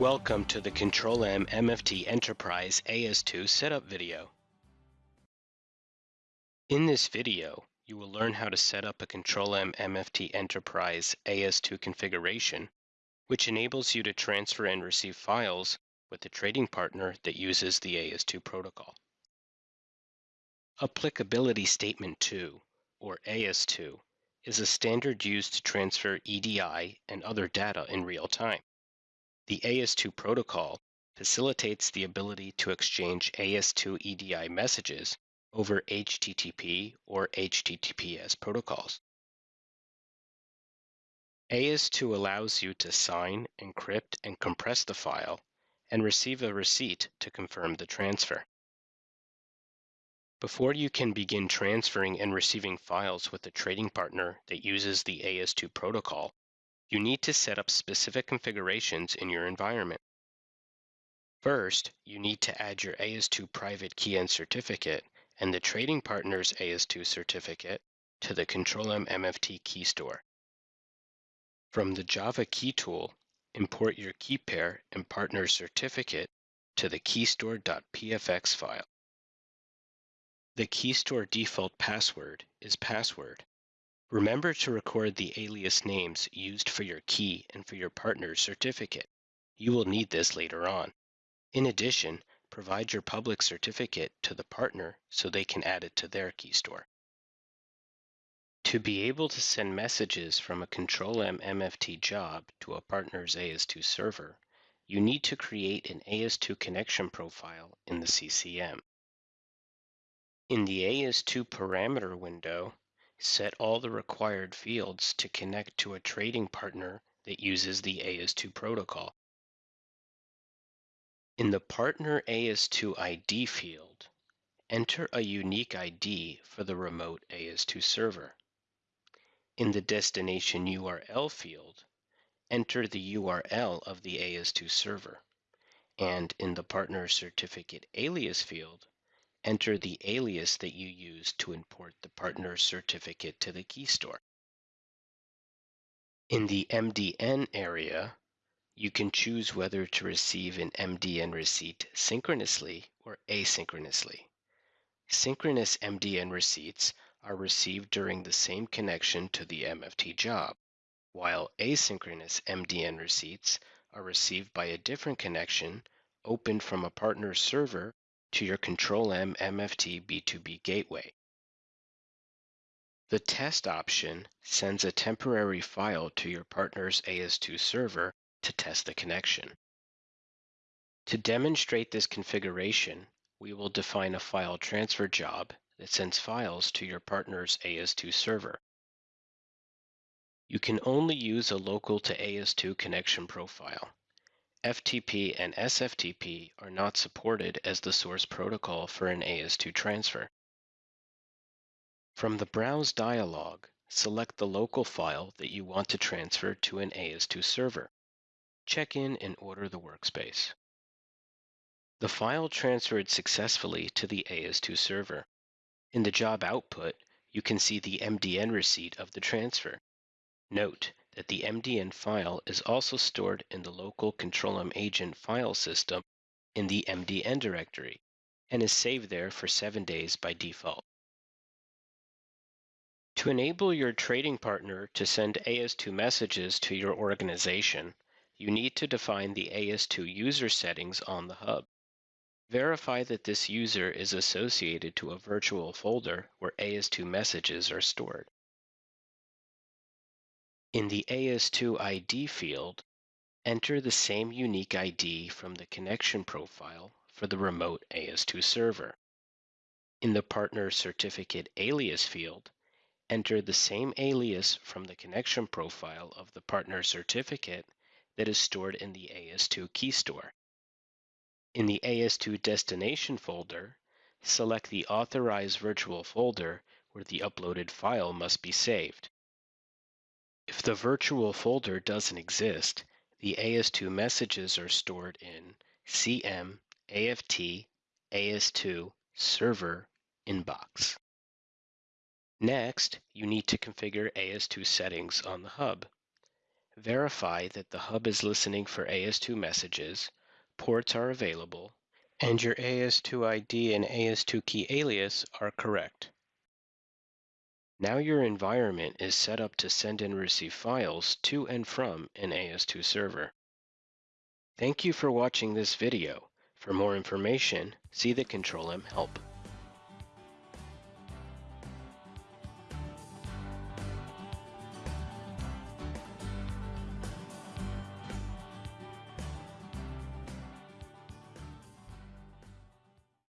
Welcome to the Control-M MFT Enterprise AS2 setup video. In this video, you will learn how to set up a Control-M MFT Enterprise AS2 configuration, which enables you to transfer and receive files with a trading partner that uses the AS2 protocol. Applicability Statement 2, or AS2, is a standard used to transfer EDI and other data in real time. The AS2 protocol facilitates the ability to exchange AS2 EDI messages over HTTP or HTTPS protocols. AS2 allows you to sign, encrypt, and compress the file and receive a receipt to confirm the transfer. Before you can begin transferring and receiving files with a trading partner that uses the AS2 protocol, you need to set up specific configurations in your environment. First, you need to add your AS2 private key and certificate and the trading partner's AS2 certificate to the Control-M MFT key store. From the Java key tool, import your key pair and partner certificate to the keystore.pfx file. The keystore default password is password, Remember to record the alias names used for your key and for your partner's certificate. You will need this later on. In addition, provide your public certificate to the partner so they can add it to their key store. To be able to send messages from a Control-M MFT job to a partner's AS2 server, you need to create an AS2 connection profile in the CCM. In the AS2 parameter window, set all the required fields to connect to a trading partner that uses the AS2 protocol. In the Partner AS2 ID field, enter a unique ID for the remote AS2 server. In the Destination URL field, enter the URL of the AS2 server. And in the Partner Certificate Alias field, enter the alias that you use to import the partner certificate to the key store. In the MDN area, you can choose whether to receive an MDN receipt synchronously or asynchronously. Synchronous MDN receipts are received during the same connection to the MFT job, while asynchronous MDN receipts are received by a different connection opened from a partner server to your Control-M MFT B2B gateway. The test option sends a temporary file to your partner's AS2 server to test the connection. To demonstrate this configuration, we will define a file transfer job that sends files to your partner's AS2 server. You can only use a local to AS2 connection profile. FTP and SFTP are not supported as the source protocol for an AS2 transfer. From the Browse dialog, select the local file that you want to transfer to an AS2 server. Check in and order the workspace. The file transferred successfully to the AS2 server. In the job output, you can see the MDN receipt of the transfer. Note that the MDN file is also stored in the local Control-M agent file system in the MDN directory and is saved there for seven days by default. To enable your trading partner to send AS2 messages to your organization, you need to define the AS2 user settings on the hub. Verify that this user is associated to a virtual folder where AS2 messages are stored. In the AS2 ID field, enter the same unique ID from the connection profile for the remote AS2 server. In the Partner Certificate Alias field, enter the same alias from the connection profile of the partner certificate that is stored in the AS2 key store. In the AS2 destination folder, select the authorized virtual folder where the uploaded file must be saved. The virtual folder doesn't exist, the AS2 messages are stored in CM AFT AS2 server inbox. Next, you need to configure AS2 settings on the hub. Verify that the hub is listening for AS2 messages, ports are available, and your AS2 ID and AS2 key alias are correct. Now your environment is set up to send and receive files to and from an AS2 server. Thank you for watching this video. For more information, see the Control-M help.